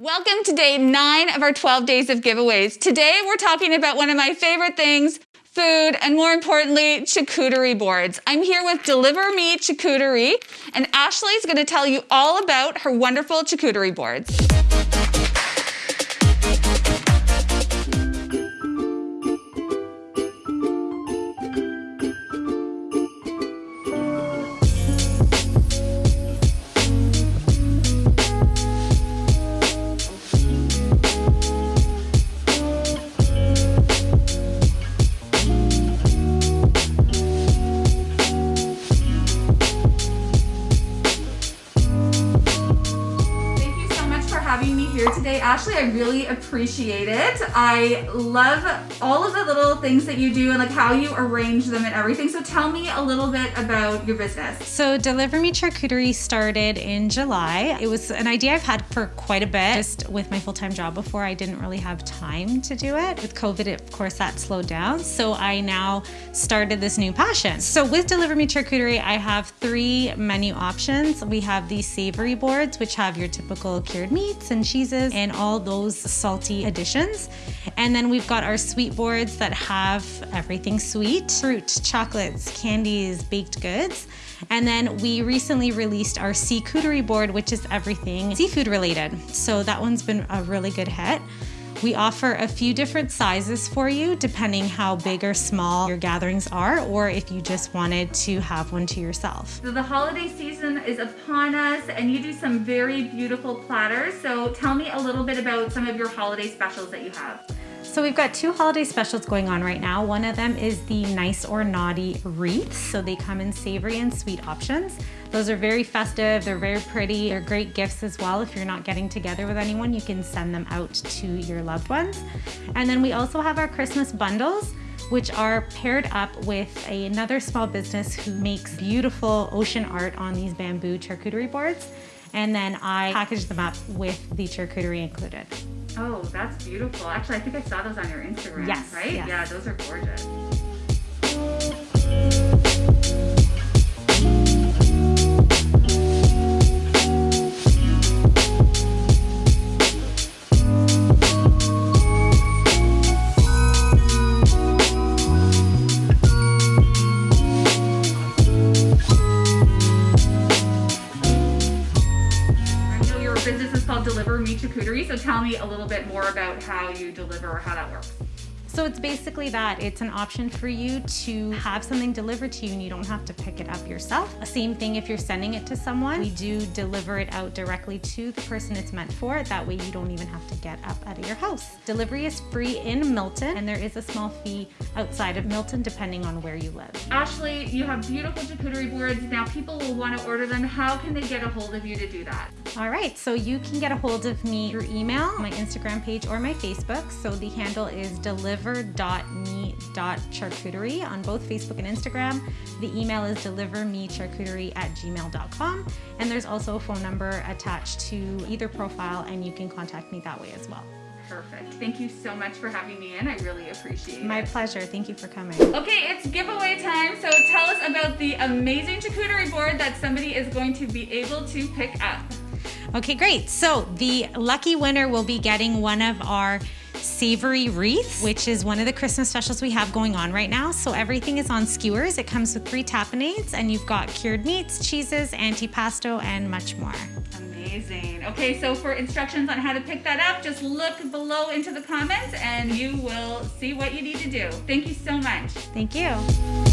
Welcome to day nine of our 12 days of giveaways. Today we're talking about one of my favorite things, food, and more importantly, charcuterie boards. I'm here with Deliver Me Charcuterie, and Ashley's gonna tell you all about her wonderful charcuterie boards. Here today. Ashley, I really appreciate it. I love all of the little things that you do and like how you arrange them and everything. So tell me a little bit about your business. So Deliver Me Charcuterie started in July. It was an idea I've had for quite a bit. Just with my full-time job before, I didn't really have time to do it. With COVID, of course, that slowed down. So I now started this new passion. So with Deliver Me Charcuterie, I have three menu options. We have these savory boards, which have your typical cured meats, meats and cheeses and all those salty additions. And then we've got our sweet boards that have everything sweet, fruit, chocolates, candies, baked goods. And then we recently released our seacouterie board, which is everything seafood related. So that one's been a really good hit. We offer a few different sizes for you depending how big or small your gatherings are or if you just wanted to have one to yourself. So the holiday season is upon us and you do some very beautiful platters. So tell me a little bit about some of your holiday specials that you have. So we've got two holiday specials going on right now. One of them is the Nice or Naughty wreaths. So they come in savory and sweet options. Those are very festive, they're very pretty, they're great gifts as well. If you're not getting together with anyone, you can send them out to your loved ones. And then we also have our Christmas bundles which are paired up with another small business who makes beautiful ocean art on these bamboo charcuterie boards. And then I package them up with the charcuterie included. Oh, that's beautiful. Actually, I think I saw those on your Instagram, yes, right? Yes. Yeah, those are gorgeous. Me Charcuterie. So tell me a little bit more about how you deliver or how that works. So it's basically that. It's an option for you to have something delivered to you and you don't have to pick it up yourself. Same thing if you're sending it to someone. We do deliver it out directly to the person it's meant for. That way you don't even have to get up out of your house. Delivery is free in Milton and there is a small fee outside of Milton depending on where you live. Ashley, you have beautiful charcuterie boards. Now people will want to order them. How can they get a hold of you to do that? All right, so you can get a hold of me through email, my Instagram page, or my Facebook. So the handle is deliver deliver.me.charcuterie on both Facebook and Instagram. The email is delivermecharcuterie at gmail.com. And there's also a phone number attached to either profile, and you can contact me that way as well. Perfect. Thank you so much for having me in. I really appreciate My it. My pleasure. Thank you for coming. Okay, it's giveaway time. So tell us about the amazing charcuterie board that somebody is going to be able to pick up. Okay, great. So the lucky winner will be getting one of our savory wreath, which is one of the Christmas specials we have going on right now. So everything is on skewers. It comes with three tapenades and you've got cured meats, cheeses, antipasto, and much more. Amazing. Okay, so for instructions on how to pick that up, just look below into the comments and you will see what you need to do. Thank you so much. Thank you.